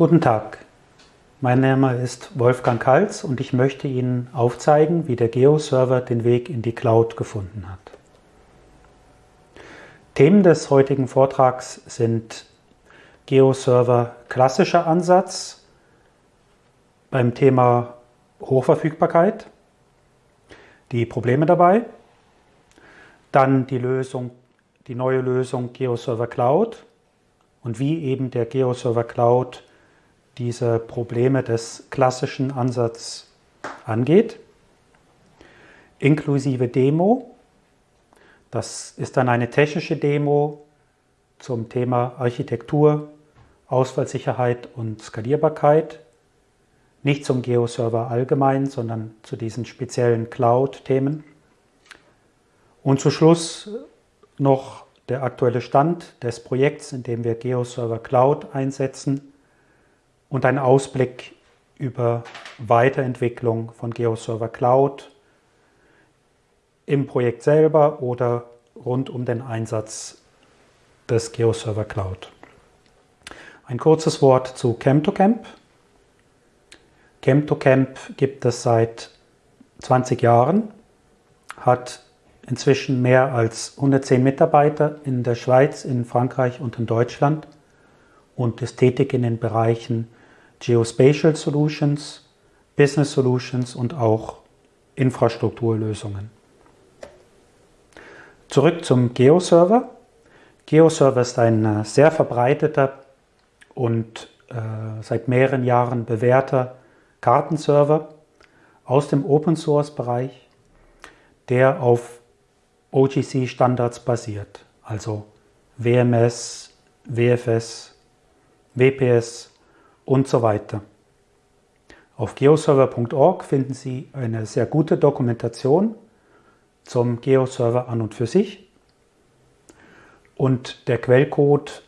Guten Tag, mein Name ist Wolfgang Kalz und ich möchte Ihnen aufzeigen, wie der Geo-Server den Weg in die Cloud gefunden hat. Themen des heutigen Vortrags sind Geo-Server klassischer Ansatz beim Thema Hochverfügbarkeit, die Probleme dabei, dann die Lösung, die neue Lösung GeoServer Cloud und wie eben der GeoServer Cloud diese Probleme des klassischen Ansatzes angeht, inklusive Demo. Das ist dann eine technische Demo zum Thema Architektur, Ausfallsicherheit und Skalierbarkeit. Nicht zum Geo-Server allgemein, sondern zu diesen speziellen Cloud-Themen. Und zu Schluss noch der aktuelle Stand des Projekts, in dem wir GeoServer Cloud einsetzen und ein Ausblick über Weiterentwicklung von GeoServer Cloud im Projekt selber oder rund um den Einsatz des GeoServer Cloud. Ein kurzes Wort zu Chem2Camp. Chem2Camp gibt es seit 20 Jahren, hat inzwischen mehr als 110 Mitarbeiter in der Schweiz, in Frankreich und in Deutschland und ist tätig in den Bereichen Geospatial Solutions, Business Solutions und auch Infrastrukturlösungen. Zurück zum Geoserver. Geoserver ist ein äh, sehr verbreiteter und äh, seit mehreren Jahren bewährter Kartenserver aus dem Open Source Bereich, der auf OGC-Standards basiert, also WMS, WFS, WPS und so weiter. Auf geoserver.org finden Sie eine sehr gute Dokumentation zum Geoserver an und für sich. Und der Quellcode,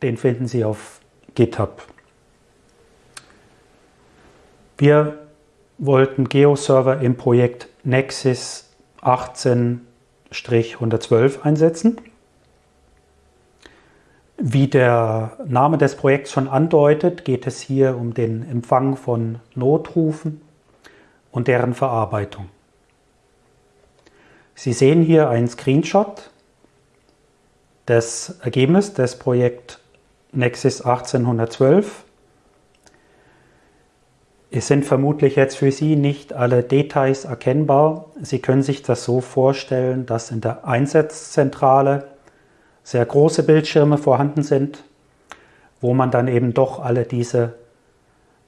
den finden Sie auf GitHub. Wir wollten Geoserver im Projekt Nexus 18 112 einsetzen. Wie der Name des Projekts schon andeutet, geht es hier um den Empfang von Notrufen und deren Verarbeitung. Sie sehen hier einen Screenshot des Ergebnisses des Projekts Nexus 1812. Es sind vermutlich jetzt für Sie nicht alle Details erkennbar. Sie können sich das so vorstellen, dass in der Einsatzzentrale sehr große Bildschirme vorhanden sind, wo man dann eben doch alle diese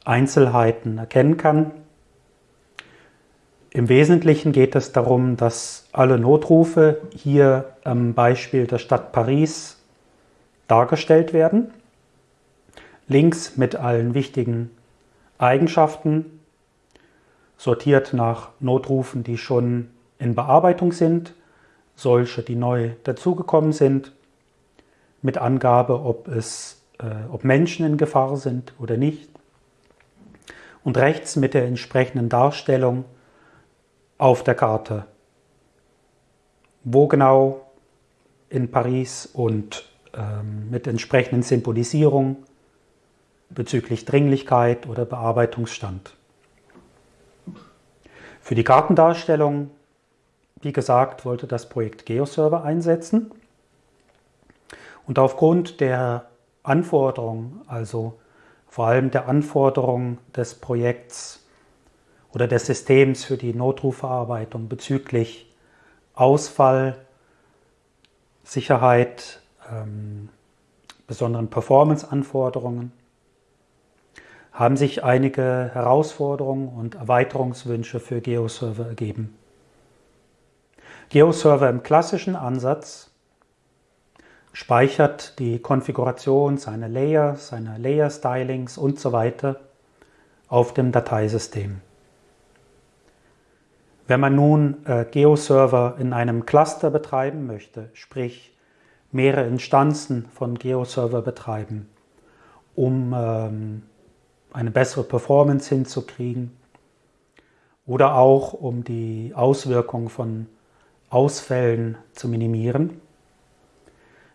Einzelheiten erkennen kann. Im Wesentlichen geht es darum, dass alle Notrufe hier am Beispiel der Stadt Paris dargestellt werden. Links mit allen wichtigen Eigenschaften, sortiert nach Notrufen, die schon in Bearbeitung sind, solche, die neu dazugekommen sind, mit Angabe, ob, es, äh, ob Menschen in Gefahr sind oder nicht. Und rechts mit der entsprechenden Darstellung auf der Karte, wo genau in Paris und ähm, mit entsprechenden Symbolisierungen bezüglich Dringlichkeit oder Bearbeitungsstand. Für die Kartendarstellung, wie gesagt, wollte das Projekt GeoServer einsetzen. Und aufgrund der Anforderungen, also vor allem der Anforderungen des Projekts oder des Systems für die Notrufverarbeitung bezüglich Ausfall, Sicherheit, ähm, besonderen Performance-Anforderungen, haben sich einige Herausforderungen und Erweiterungswünsche für GeoServer ergeben. GeoServer im klassischen Ansatz speichert die Konfiguration seiner Layer, seiner Layer-Stylings und so weiter auf dem Dateisystem. Wenn man nun äh, GeoServer in einem Cluster betreiben möchte, sprich mehrere Instanzen von GeoServer betreiben, um ähm, eine bessere Performance hinzukriegen oder auch um die Auswirkungen von Ausfällen zu minimieren,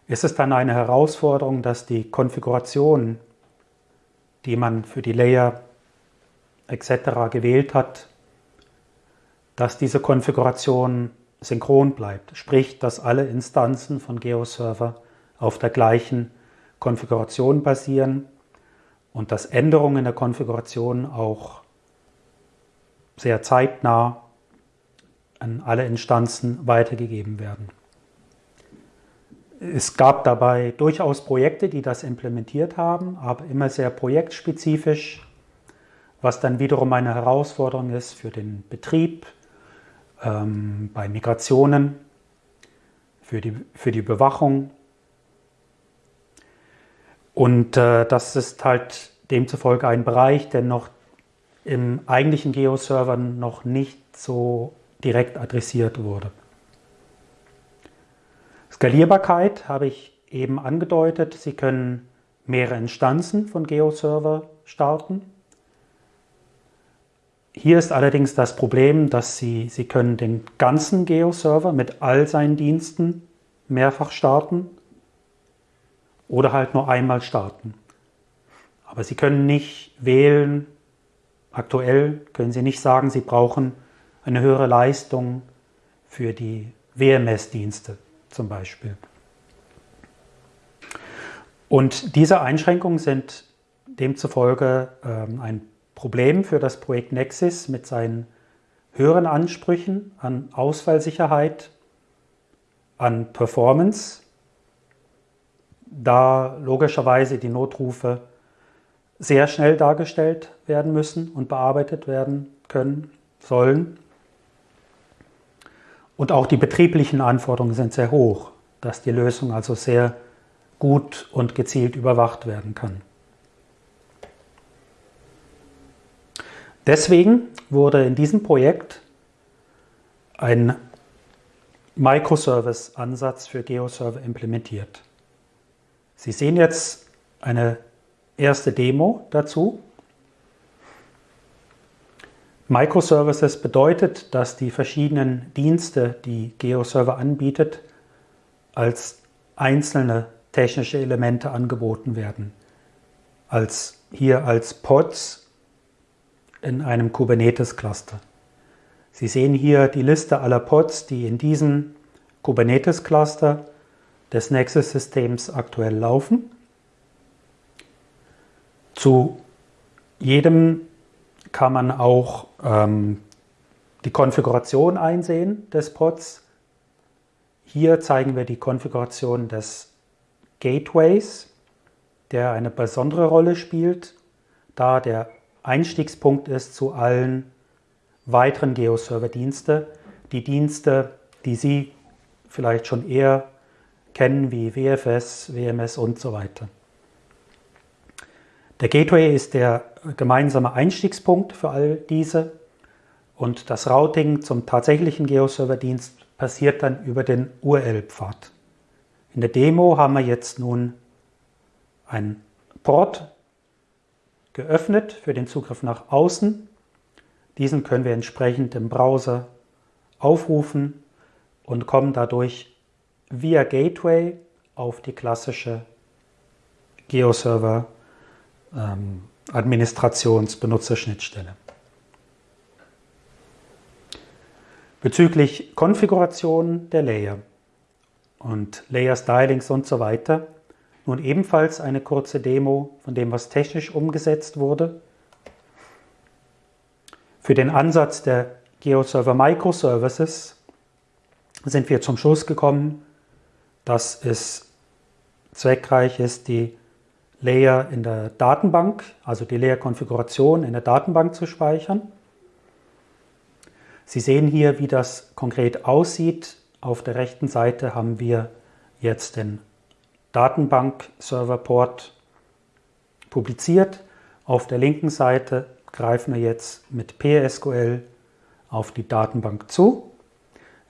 ist es dann eine Herausforderung, dass die Konfiguration die man für die Layer etc. gewählt hat, dass diese Konfiguration synchron bleibt. Sprich, dass alle Instanzen von GeoServer auf der gleichen Konfiguration basieren und dass Änderungen in der Konfiguration auch sehr zeitnah an alle Instanzen weitergegeben werden. Es gab dabei durchaus Projekte, die das implementiert haben, aber immer sehr projektspezifisch, was dann wiederum eine Herausforderung ist für den Betrieb, ähm, bei Migrationen, für die, für die Bewachung. Und äh, das ist halt demzufolge ein Bereich, der noch im eigentlichen Geo-Server noch nicht so direkt adressiert wurde. Skalierbarkeit habe ich eben angedeutet. Sie können mehrere Instanzen von Geo-Server starten. Hier ist allerdings das Problem, dass Sie, Sie können den ganzen Geo-Server mit all seinen Diensten mehrfach starten oder halt nur einmal starten. Aber Sie können nicht wählen, aktuell können Sie nicht sagen, Sie brauchen eine höhere Leistung für die WMS-Dienste zum Beispiel. Und diese Einschränkungen sind demzufolge ähm, ein Problem für das Projekt Nexus mit seinen höheren Ansprüchen an Ausfallsicherheit, an Performance, da logischerweise die Notrufe sehr schnell dargestellt werden müssen und bearbeitet werden können sollen. Und auch die betrieblichen Anforderungen sind sehr hoch, dass die Lösung also sehr gut und gezielt überwacht werden kann. Deswegen wurde in diesem Projekt ein Microservice-Ansatz für GeoServer implementiert. Sie sehen jetzt eine erste Demo dazu. Microservices bedeutet, dass die verschiedenen Dienste, die GeoServer anbietet, als einzelne technische Elemente angeboten werden. Als, hier als Pods in einem Kubernetes-Cluster. Sie sehen hier die Liste aller Pods, die in diesem Kubernetes-Cluster des Nexus-Systems aktuell laufen. Zu jedem kann man auch ähm, die Konfiguration einsehen des Pods. Hier zeigen wir die Konfiguration des Gateways, der eine besondere Rolle spielt, da der Einstiegspunkt ist zu allen weiteren Geo-Server-Dienste. Die Dienste, die Sie vielleicht schon eher kennen, wie WFS, WMS und so weiter. Der Gateway ist der gemeinsame Einstiegspunkt für all diese und das Routing zum tatsächlichen Geo-Server-Dienst passiert dann über den URL-Pfad. In der Demo haben wir jetzt nun ein Port geöffnet für den Zugriff nach außen. Diesen können wir entsprechend im Browser aufrufen und kommen dadurch via Gateway auf die klassische Geo-Server ähm, Administrationsbenutzerschnittstelle. Bezüglich Konfiguration der Layer und Layer Stylings und so weiter, nun ebenfalls eine kurze Demo von dem, was technisch umgesetzt wurde. Für den Ansatz der GeoServer Microservices sind wir zum Schluss gekommen, dass es zweckreich ist, die Layer in der Datenbank, also die Layer-Konfiguration in der Datenbank zu speichern. Sie sehen hier, wie das konkret aussieht. Auf der rechten Seite haben wir jetzt den Datenbank-Server-Port publiziert. Auf der linken Seite greifen wir jetzt mit PSQL auf die Datenbank zu.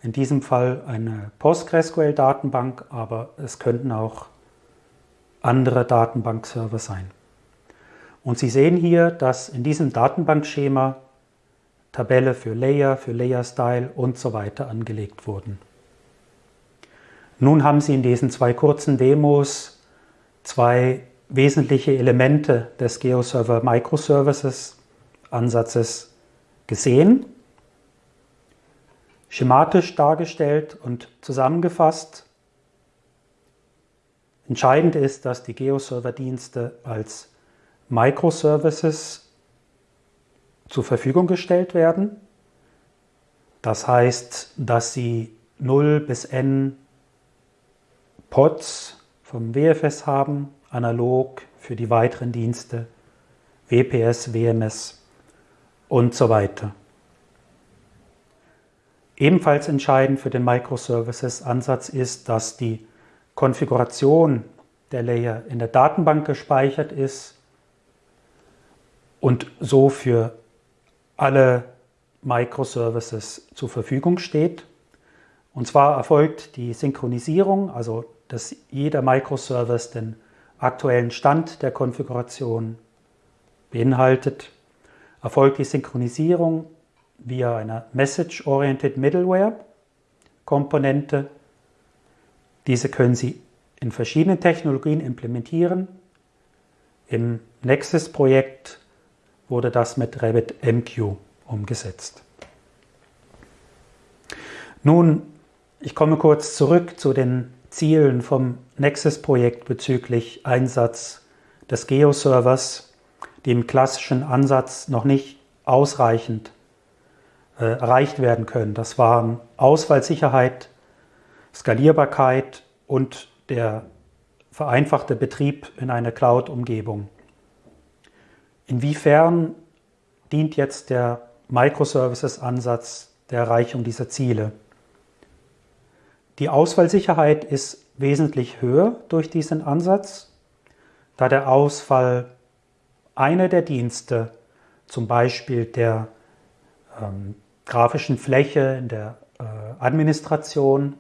In diesem Fall eine PostgreSQL-Datenbank, aber es könnten auch andere Datenbankserver sein. Und Sie sehen hier, dass in diesem Datenbankschema Tabelle für Layer, für Layer Style und so weiter angelegt wurden. Nun haben Sie in diesen zwei kurzen Demos zwei wesentliche Elemente des GeoServer Microservices Ansatzes gesehen, schematisch dargestellt und zusammengefasst. Entscheidend ist, dass die GeoServer-Dienste als Microservices zur Verfügung gestellt werden. Das heißt, dass sie 0 bis n Pods vom WFS haben, analog für die weiteren Dienste, WPS, WMS und so weiter. Ebenfalls entscheidend für den Microservices-Ansatz ist, dass die Konfiguration der Layer in der Datenbank gespeichert ist und so für alle Microservices zur Verfügung steht. Und zwar erfolgt die Synchronisierung, also dass jeder Microservice den aktuellen Stand der Konfiguration beinhaltet, erfolgt die Synchronisierung via einer Message-Oriented Middleware Komponente. Diese können Sie in verschiedenen Technologien implementieren. Im Nexus-Projekt wurde das mit RabbitMQ umgesetzt. Nun, ich komme kurz zurück zu den Zielen vom Nexus-Projekt bezüglich Einsatz des Geo-Servers, die im klassischen Ansatz noch nicht ausreichend äh, erreicht werden können. Das waren Ausfallsicherheit, Skalierbarkeit und der vereinfachte Betrieb in einer Cloud-Umgebung. Inwiefern dient jetzt der Microservices-Ansatz der Erreichung dieser Ziele? Die Ausfallsicherheit ist wesentlich höher durch diesen Ansatz, da der Ausfall einer der Dienste, zum Beispiel der ähm, grafischen Fläche in der äh, Administration,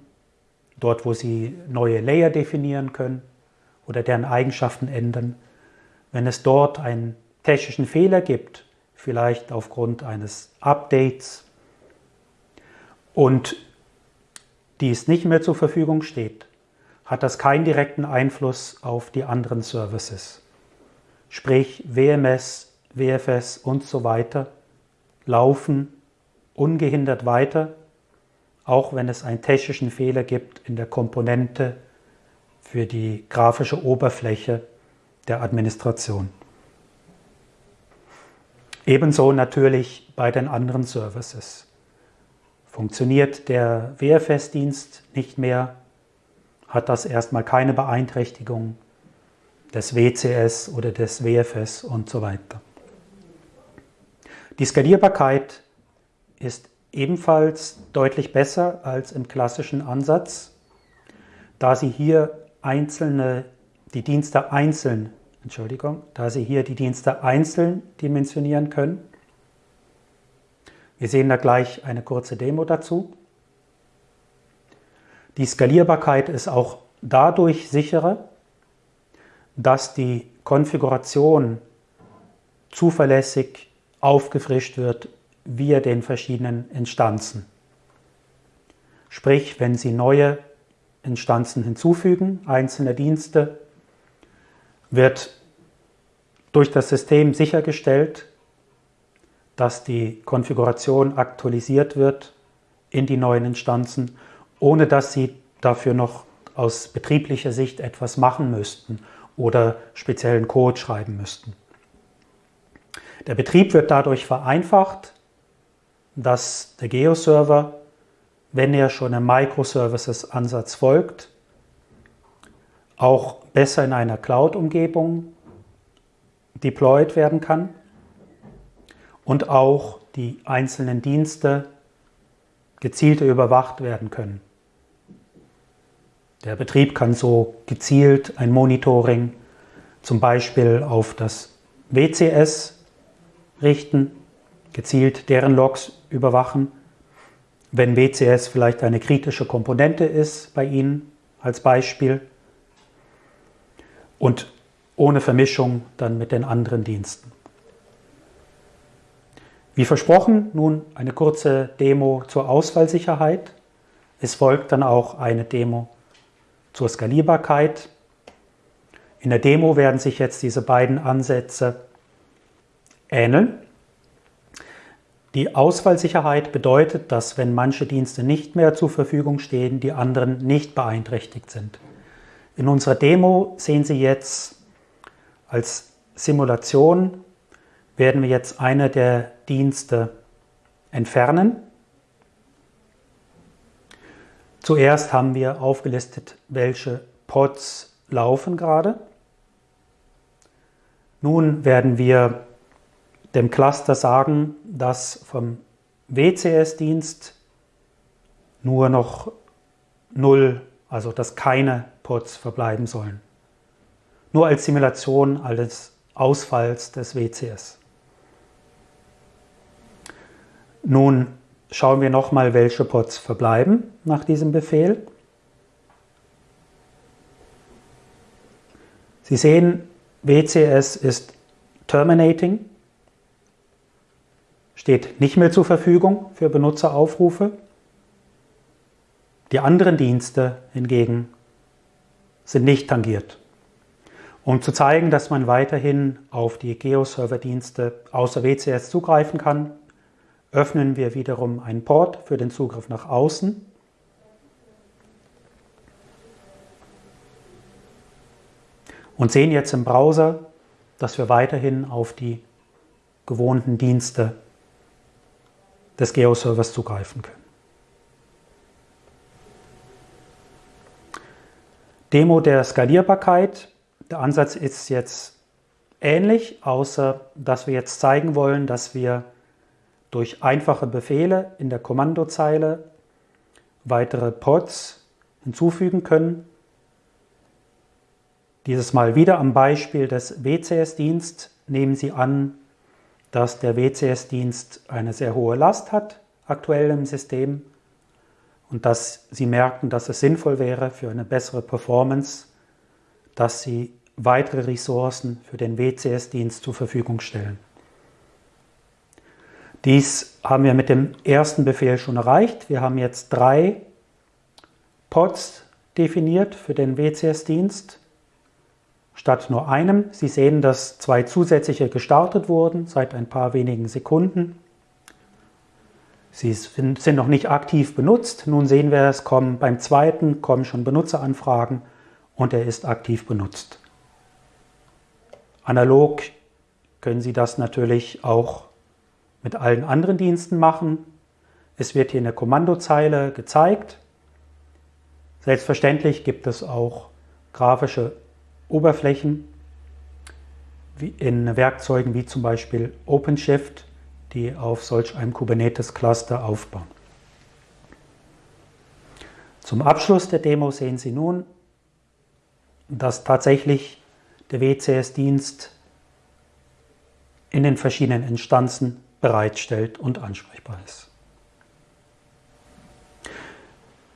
dort wo Sie neue Layer definieren können oder deren Eigenschaften ändern, wenn es dort einen technischen Fehler gibt, vielleicht aufgrund eines Updates und dies nicht mehr zur Verfügung steht, hat das keinen direkten Einfluss auf die anderen Services. Sprich WMS, WFS und so weiter laufen ungehindert weiter, auch wenn es einen technischen Fehler gibt in der Komponente für die grafische Oberfläche der Administration. Ebenso natürlich bei den anderen Services. Funktioniert der WFS-Dienst nicht mehr, hat das erstmal keine Beeinträchtigung des WCS oder des WFS und so weiter. Die Skalierbarkeit ist ebenfalls deutlich besser als im klassischen Ansatz, da Sie hier einzelne, die Dienste einzeln, Entschuldigung, da Sie hier die Dienste einzeln dimensionieren können wir sehen da gleich eine kurze Demo dazu. Die Skalierbarkeit ist auch dadurch sicherer, dass die Konfiguration zuverlässig aufgefrischt wird via den verschiedenen Instanzen. Sprich, wenn Sie neue Instanzen hinzufügen, einzelne Dienste, wird durch das System sichergestellt, dass die Konfiguration aktualisiert wird in die neuen Instanzen, ohne dass Sie dafür noch aus betrieblicher Sicht etwas machen müssten oder speziellen Code schreiben müssten. Der Betrieb wird dadurch vereinfacht, dass der Geo-Server, wenn er schon einem Microservices-Ansatz folgt, auch besser in einer Cloud-Umgebung deployed werden kann und auch die einzelnen Dienste gezielter überwacht werden können. Der Betrieb kann so gezielt ein Monitoring zum Beispiel auf das WCS richten, gezielt deren Logs überwachen. Wenn WCS vielleicht eine kritische Komponente ist bei Ihnen als Beispiel und ohne Vermischung dann mit den anderen Diensten. Wie versprochen, nun eine kurze Demo zur Ausfallsicherheit. Es folgt dann auch eine Demo zur Skalierbarkeit. In der Demo werden sich jetzt diese beiden Ansätze ähneln. Die Ausfallsicherheit bedeutet, dass wenn manche Dienste nicht mehr zur Verfügung stehen, die anderen nicht beeinträchtigt sind. In unserer Demo sehen Sie jetzt als Simulation, werden wir jetzt eine der Dienste entfernen. Zuerst haben wir aufgelistet, welche Pods laufen gerade. Nun werden wir dem Cluster sagen, dass vom WCS-Dienst nur noch null, also dass keine Pods verbleiben sollen. Nur als Simulation alles Ausfalls des WCS. Nun schauen wir nochmal, welche Pods verbleiben nach diesem Befehl. Sie sehen, WCS ist Terminating, steht nicht mehr zur Verfügung für Benutzeraufrufe. Die anderen Dienste hingegen sind nicht tangiert. Um zu zeigen, dass man weiterhin auf die Geo-Server-Dienste außer WCS zugreifen kann, öffnen wir wiederum einen Port für den Zugriff nach außen. Und sehen jetzt im Browser, dass wir weiterhin auf die gewohnten Dienste des Geo-Servers zugreifen können. Demo der Skalierbarkeit. Der Ansatz ist jetzt ähnlich, außer dass wir jetzt zeigen wollen, dass wir durch einfache Befehle in der Kommandozeile weitere Pods hinzufügen können. Dieses Mal wieder am Beispiel des WCS-Dienst nehmen Sie an, dass der WCS-Dienst eine sehr hohe Last hat aktuell im System und dass Sie merken, dass es sinnvoll wäre für eine bessere Performance, dass Sie weitere Ressourcen für den WCS-Dienst zur Verfügung stellen. Dies haben wir mit dem ersten Befehl schon erreicht. Wir haben jetzt drei Pods definiert für den WCS-Dienst statt nur einem. Sie sehen, dass zwei zusätzliche gestartet wurden seit ein paar wenigen Sekunden. Sie sind noch nicht aktiv benutzt. Nun sehen wir, es kommen beim zweiten kommen schon Benutzeranfragen und er ist aktiv benutzt. Analog können Sie das natürlich auch mit allen anderen Diensten machen. Es wird hier in der Kommandozeile gezeigt. Selbstverständlich gibt es auch grafische Oberflächen in Werkzeugen wie zum Beispiel OpenShift die auf solch einem Kubernetes-Cluster aufbauen. Zum Abschluss der Demo sehen Sie nun, dass tatsächlich der WCS-Dienst in den verschiedenen Instanzen bereitstellt und ansprechbar ist.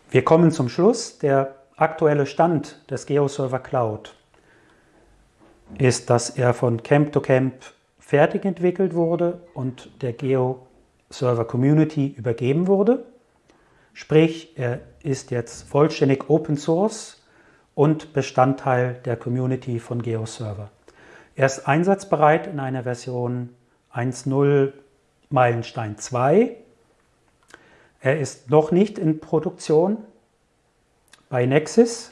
Wir kommen zum Schluss. Der aktuelle Stand des GeoServer Cloud ist, dass er von Camp to Camp fertig entwickelt wurde und der Geo-Server Community übergeben wurde. Sprich, er ist jetzt vollständig Open Source und Bestandteil der Community von GeoServer. Er ist einsatzbereit in einer Version 1.0 Meilenstein 2. Er ist noch nicht in Produktion bei Nexus.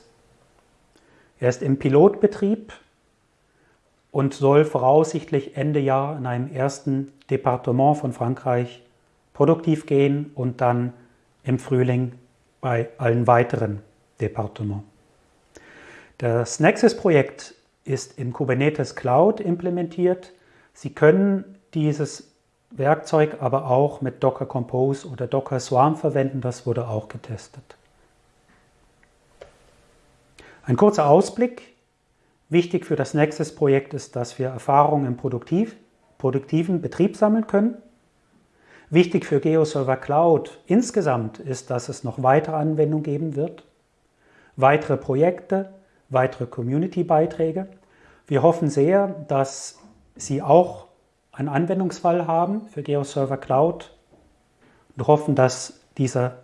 Er ist im Pilotbetrieb und soll voraussichtlich Ende Jahr in einem ersten Departement von Frankreich produktiv gehen und dann im Frühling bei allen weiteren Departements. Das Nexus-Projekt ist in Kubernetes Cloud implementiert. Sie können dieses Werkzeug aber auch mit Docker Compose oder Docker Swarm verwenden. Das wurde auch getestet. Ein kurzer Ausblick Wichtig für das Nexus-Projekt ist, dass wir Erfahrungen im Produktiv, produktiven Betrieb sammeln können. Wichtig für GeoServer Cloud insgesamt ist, dass es noch weitere Anwendungen geben wird, weitere Projekte, weitere Community-Beiträge. Wir hoffen sehr, dass Sie auch einen Anwendungsfall haben für GeoServer Cloud und hoffen, dass dieser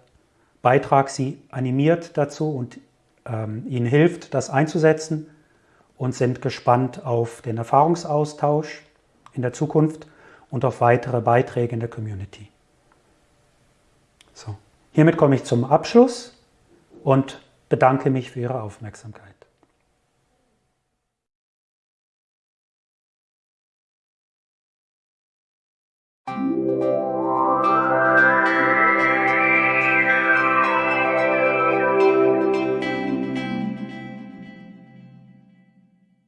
Beitrag Sie animiert dazu und ähm, Ihnen hilft, das einzusetzen und sind gespannt auf den Erfahrungsaustausch in der Zukunft und auf weitere Beiträge in der Community. So, hiermit komme ich zum Abschluss und bedanke mich für Ihre Aufmerksamkeit.